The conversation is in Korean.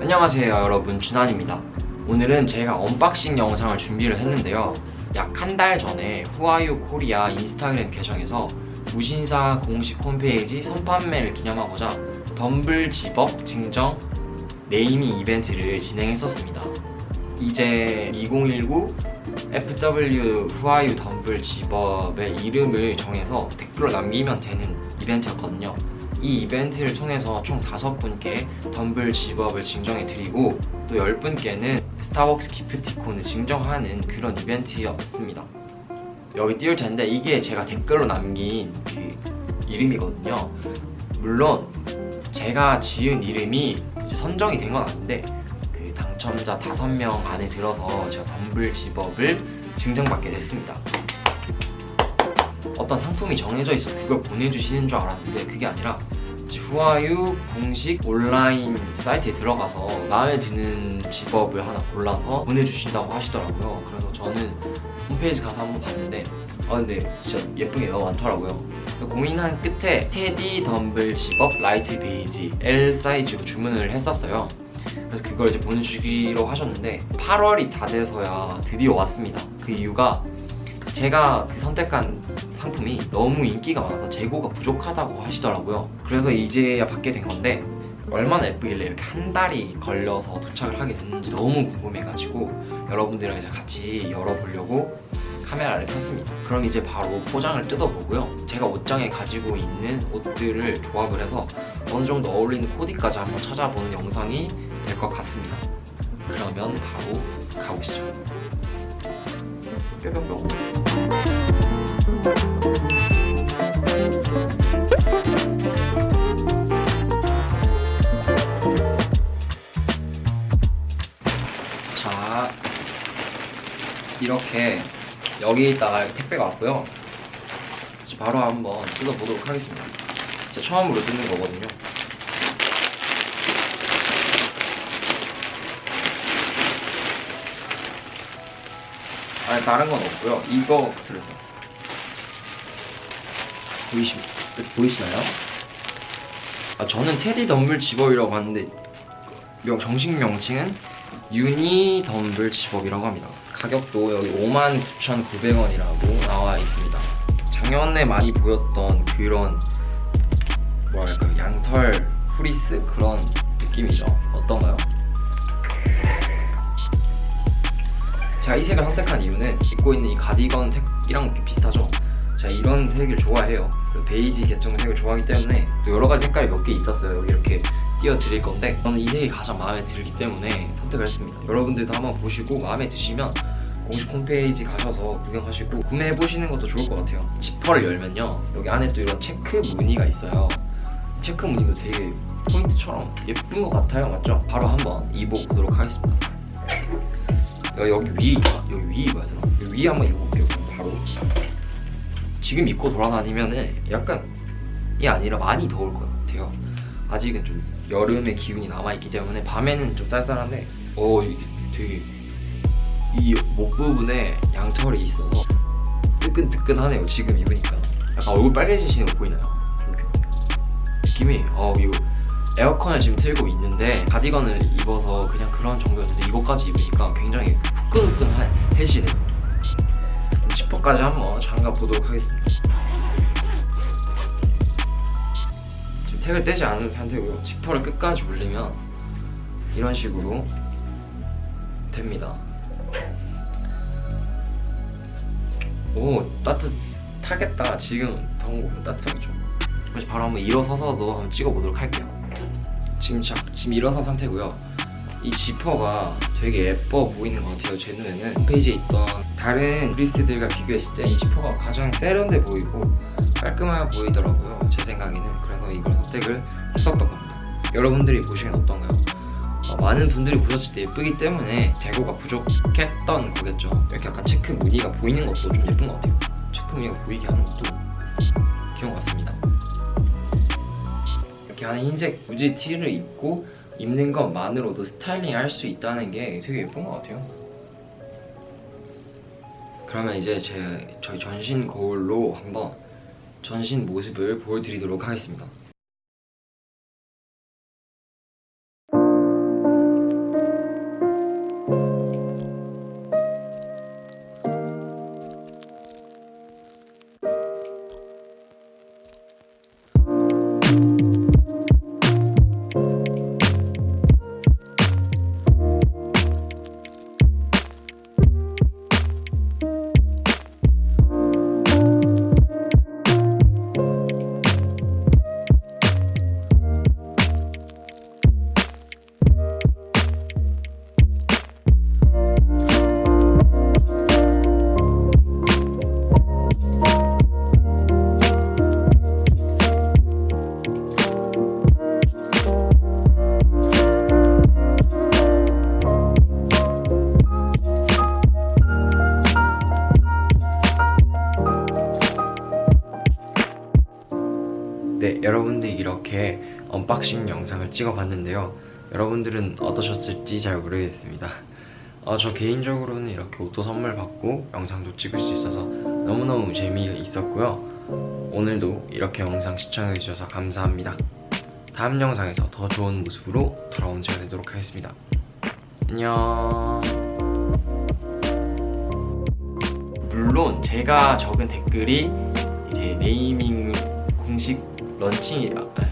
안녕하세요 여러분. 준환입니다. 오늘은 제가 unboxing 영상을 준비를 했는데요. 약 한 달 전에 후아유 코리아 인스타그램 계정에서 무신사 공식 홈페이지 선판매를 기념하고자 dumble zip-up 증정 네이밍 이벤트를 진행했었습니다. 이제 2019 FW 후아유 dumble zip-up의 이름을 정해서 댓글로 남기면 되는 이벤트였거든요 이 이벤트를 통해서 총 5분께 덤블 집업을 증정해드리고 또 10분께는 스타벅스 기프티콘을 증정하는 그런 이벤트였습니다. 여기 띄울 텐데 이게 제가 댓글로 남긴 그 이름이거든요. 물론 제가 지은 이름이 선정이 된 건 아닌데 그 당첨자 5명 안에 들어서 제가 덤블 집업을 증정받게 됐습니다. 어떤 상품이 정해져 있어 그걸 보내주시는 줄 알았는데 그게 아니라 후아유 공식 온라인 사이트에 들어가서 마음에 드는 집업을 하나 골라서 보내주신다고 하시더라고요. 그래서 저는 홈페이지 가서 한번 봤는데 아 근데 진짜 예쁜 게 너무 많더라고요. 고민한 끝에 테디 덤블 집업 라이트 베이지 L 사이즈로 주문을 했었어요. 그래서 그걸 이제 보내주기로 하셨는데 8월이 다 돼서야 드디어 왔습니다. 그 이유가 제가 그 선택한 상품이 너무 인기가 많아서 재고가 부족하다고 하시더라고요. 그래서 이제야 받게 된 건데 얼마나 예쁘길래 이렇게 한 달이 걸려서 도착을 하게 됐는지 너무 궁금해가지고 여러분들이랑 이제 같이 열어보려고 카메라를 켰습니다. 그럼 이제 바로 포장을 뜯어보고요. 제가 옷장에 가지고 있는 옷들을 조합을 해서 어느 정도 어울리는 코디까지 한번 찾아보는 영상이 될 것 같습니다. 그러면 바로 가보시죠 뿅뿅뿅 자 이렇게 여기에다가 택배가 왔고요. 바로 한번 뜯어보도록 하겠습니다. 제가 처음으로 뜯는 거거든요 아니 다른 건 없고요. 이거 들으세요. 보이시, 보이시나요? 아, 저는 테디 덤블 집업이라고 하는데 명, 정식 명칭은 유니 덤블 집업이라고 합니다. 가격도 여기 59,900원이라고 나와 있습니다. 작년에 많이 보였던 그런 뭐랄까 양털 후리스? 그런 느낌이죠. 어떤가요? 제가 이 색을 선택한 이유는 입고 있는 이 가디건 색이랑 좀 비슷하죠? 제가 이런 색을 좋아해요. 그리고 베이지 계통 색을 좋아하기 때문에 또 여러 가지 색깔이 몇 개 있었어요. 여기 이렇게 띄워드릴 건데 저는 이 색이 가장 마음에 들기 때문에 선택을 했습니다. 여러분들도 한번 보시고 마음에 드시면 공식 홈페이지 가셔서 구경하시고 구매해보시는 것도 좋을 것 같아요. 지퍼를 열면요. 여기 안에 또 이런 체크 무늬가 있어요. 체크 무늬도 되게 포인트처럼 예쁜 것 같아요. 맞죠? 바로 한번 입어보도록 하겠습니다 여기 위에 여기 위에 입어야 되나? 위에 한번 입어볼게요. 바로. 지금 입고 돌아다니면은 약간 이 아니라 많이 더울 것 같아요. 아직은 좀 여름의 기운이 남아있기 때문에 밤에는 좀 쌀쌀한데 어 되게 이 목 부분에 양털이 있어서 뜨끈뜨끈하네요 지금 입으니까. 약간 얼굴 빨개지시는 거 보이나요? 느낌이. 어 이거 에어컨을 지금 틀고 있는데 가디건을 입어서 이거까지 입으니까 굉장히 후끈후끈해지네요. 지퍼까지 한번 잠가 보도록 하겠습니다. 지금 택을 떼지 않은 상태고요. 지퍼를 끝까지 올리면 이런 식으로 됩니다. 오 따뜻하겠다. 지금 더운 거 보면 따뜻하겠죠? 바로 한번 일어서서도 한번 찍어보도록 할게요. 지금, 자, 지금 일어선 상태고요 이 지퍼가 되게 예뻐 보이는 것 같아요 제 눈에는. 홈페이지에 있던 다른 브리스들과 비교했을 때 이 지퍼가 가장 세련돼 보이고 깔끔해 보이더라고요 제 생각에는. 그래서 이걸 선택을 했었던 겁니다. 여러분들이 보시면 어떤가요? 어, 많은 분들이 보셨을 때 예쁘기 때문에 재고가 부족했던 거겠죠. 이렇게 약간 체크 무늬가 보이는 것도 좀 예쁜 것 같아요. 체크 무늬가 보이게 하는 것도 귀여운 것 같습니다. 이렇게 안에 흰색 무지 티를 입고 입는 것만으로도 스타일링 할 수 있다는 게 되게 예쁜 것 같아요. 그러면 이제 제 저희 전신 거울로 한번 전신 모습을 보여드리도록 하겠습니다 이렇게 unboxing 영상을 찍어봤는데요. 여러분들은 어떠셨을지 잘 모르겠습니다. 어, 저 개인적으로는 이렇게 옷도 선물 받고 영상도 찍을 수 있어서 너무너무 재미있었고요. 오늘도 이렇게 영상 시청해주셔서 감사합니다. 다음 영상에서 더 좋은 모습으로 돌아온 제가 되도록 하겠습니다. 안녕. 물론 제가 적은 댓글이 이제 네이밍 공식 런칭이라 아,